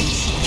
Rampage!